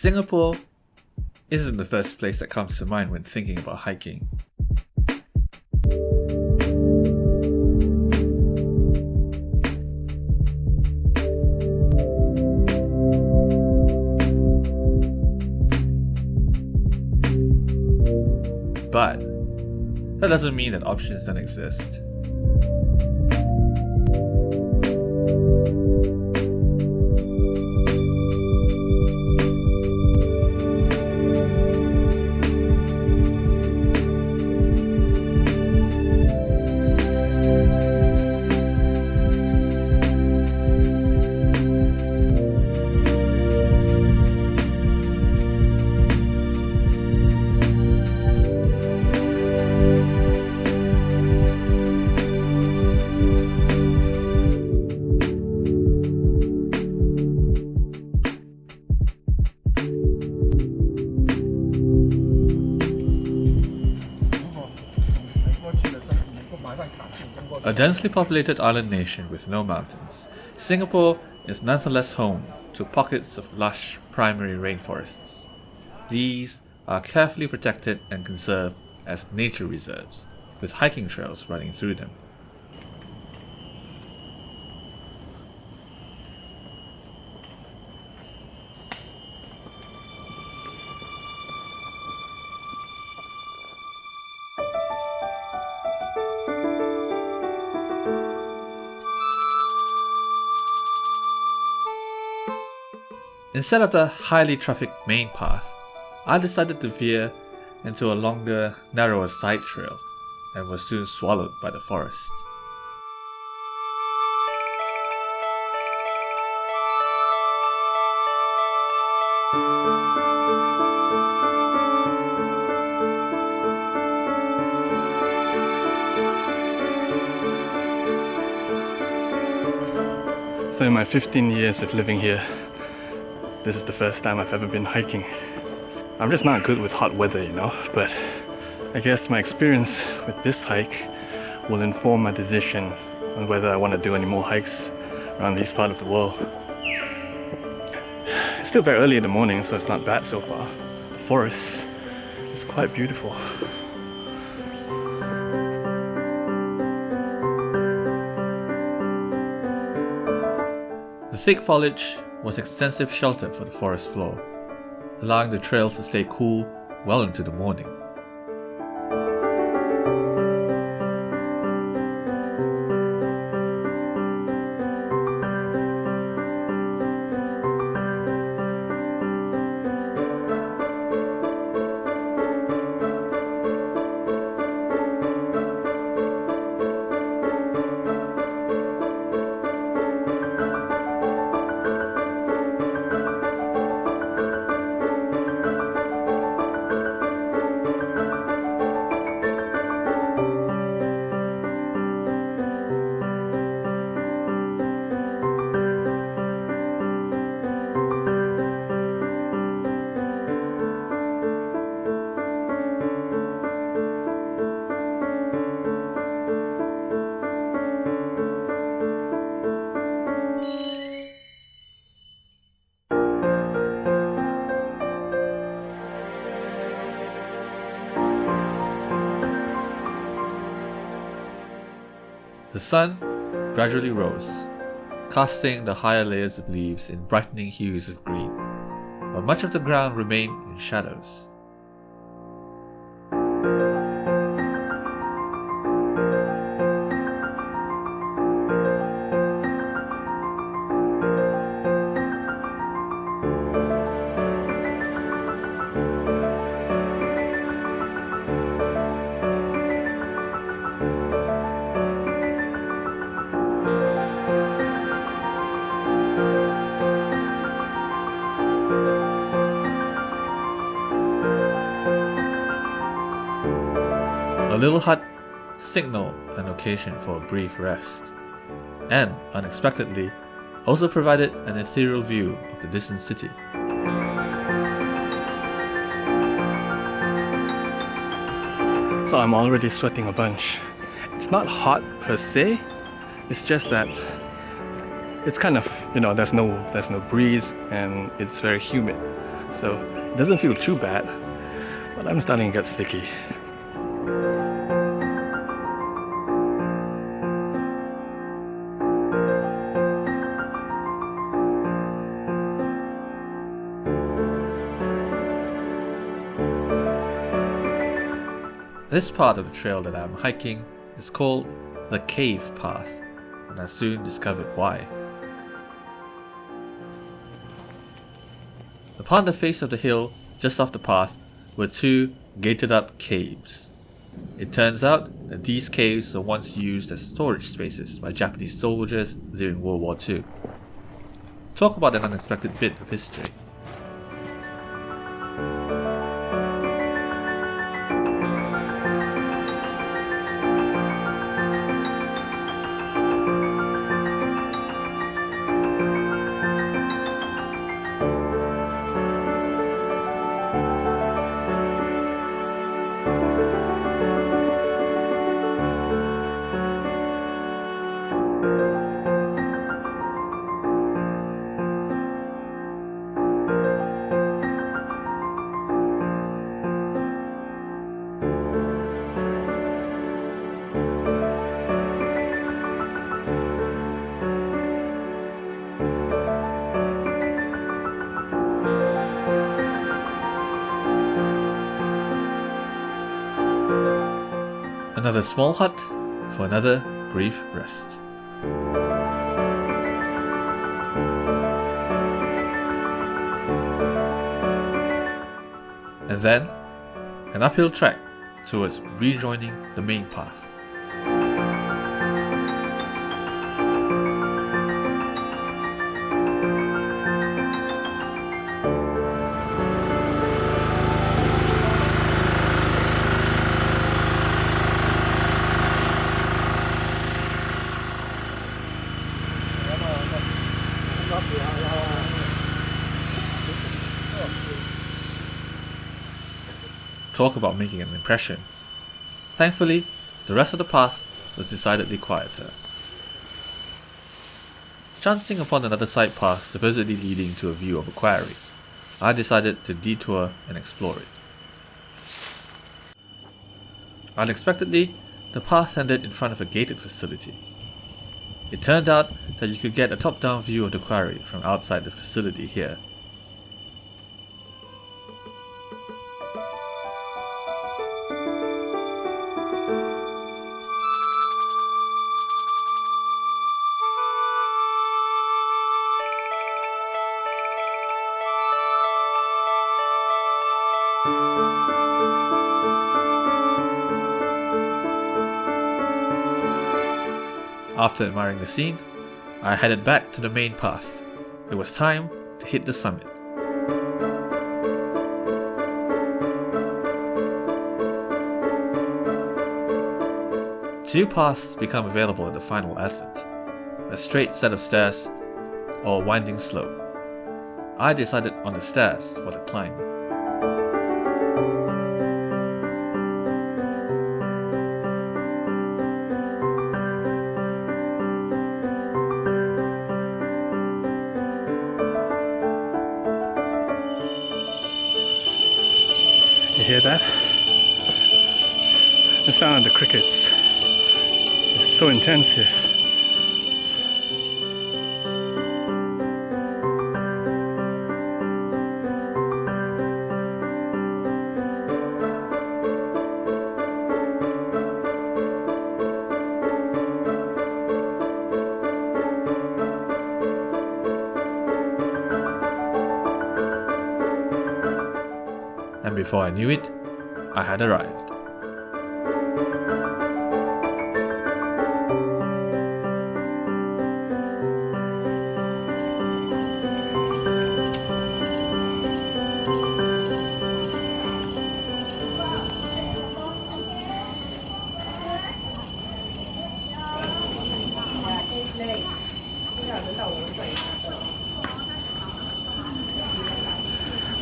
Singapore isn't the first place that comes to mind when thinking about hiking. But that doesn't mean that options don't exist. Densely populated island nation with no mountains, Singapore is nonetheless home to pockets of lush primary rainforests. These are carefully protected and conserved as nature reserves, with hiking trails running through them. Instead of the highly trafficked main path, I decided to veer into a longer, narrower side trail and was soon swallowed by the forest. So in my 15 years of living here, this is the first time I've ever been hiking. I'm just not good with hot weather, you know, but I guess my experience with this hike will inform my decision on whether I want to do any more hikes around this part of the world. It's still very early in the morning, so it's not bad so far. The forest is quite beautiful. The thick foliage was extensive shelter for the forest floor, allowing the trails to stay cool well into the morning. Sun gradually rose, casting the higher layers of leaves in brightening hues of green, while much of the ground remained in shadows. Little hut signaled an occasion for a brief rest, and, unexpectedly, also provided an ethereal view of the distant city. So I'm already sweating a bunch. It's not hot per se, it's just that it's kind of, you know, there's no there's no breeze and it's very humid. so it doesn't feel too bad, but I'm starting to get sticky. This part of the trail that I'm hiking is called the Cave Path, and I soon discovered why. Upon the face of the hill, just off the path, were two gated up caves. It turns out that these caves were once used as storage spaces by Japanese soldiers during World War II. Talk about an unexpected bit of history. Another small hut for another brief rest. And then, an uphill trek towards rejoining the main path. Talk about making an impression. Thankfully, the rest of the path was decidedly quieter. Chancing upon another side path supposedly leading to a view of a quarry, I decided to detour and explore it. Unexpectedly, the path ended in front of a gated facility. It turned out that you could get a top-down view of the quarry from outside the facility here. After admiring the scene, I headed back to the main path. It was time to hit the summit. Two paths become available at the final ascent a straight set of stairs or a winding slope. I decided on the stairs for the climb. Sound of the crickets is so intense here. and before I knew it, I had arrived.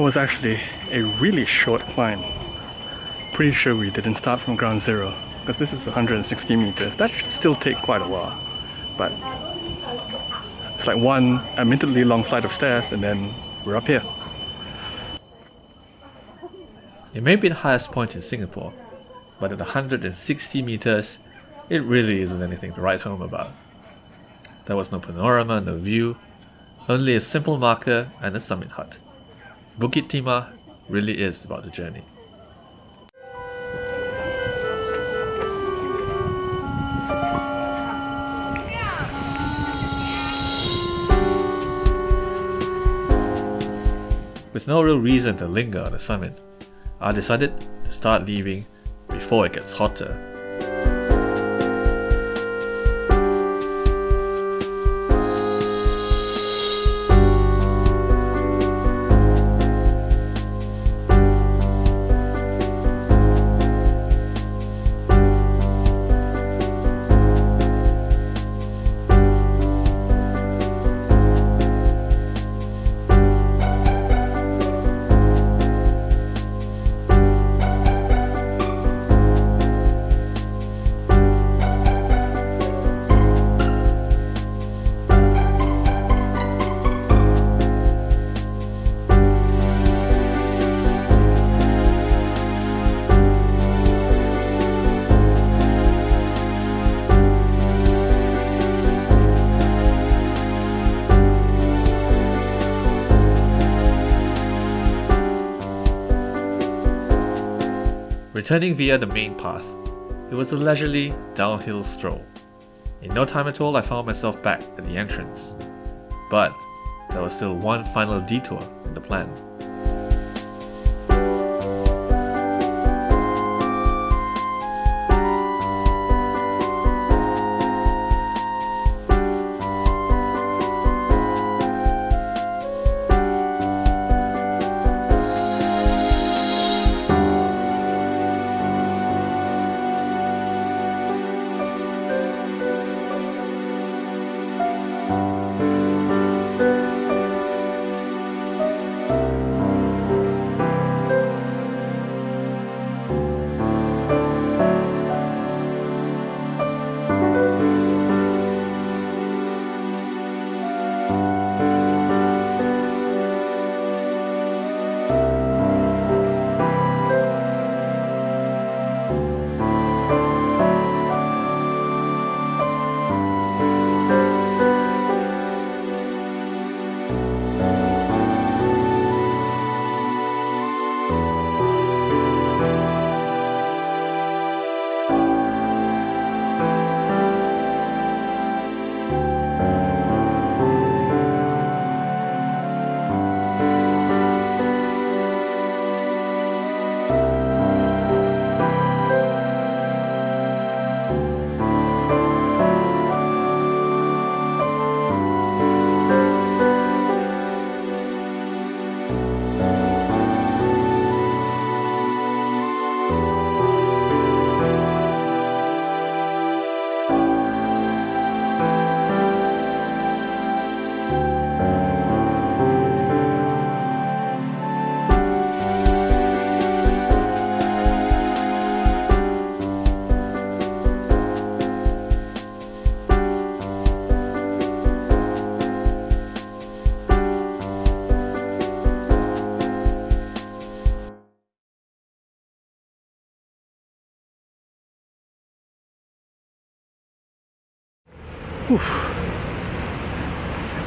That was actually a really short climb. Pretty sure we didn't start from ground zero because this is 160 meters. That should still take quite a while. But it's like one admittedly long flight of stairs and then we're up here. It may be the highest point in Singapore, but at 160 meters, it really isn't anything to write home about. There was no panorama, no view, only a simple marker and a summit hut. Bukit Timah really is about the journey. With no real reason to linger on the summit, I decided to start leaving before it gets hotter Returning via the main path, it was a leisurely downhill stroll. In no time at all, I found myself back at the entrance. But there was still one final detour in the plan.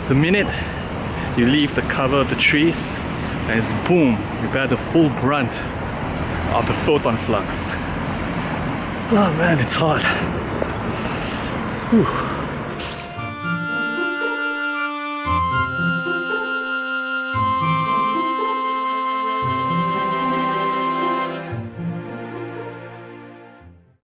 The minute you leave the cover of the trees, and it's boom, you bear the full brunt of the photon flux. Oh man, it's hot. Whew.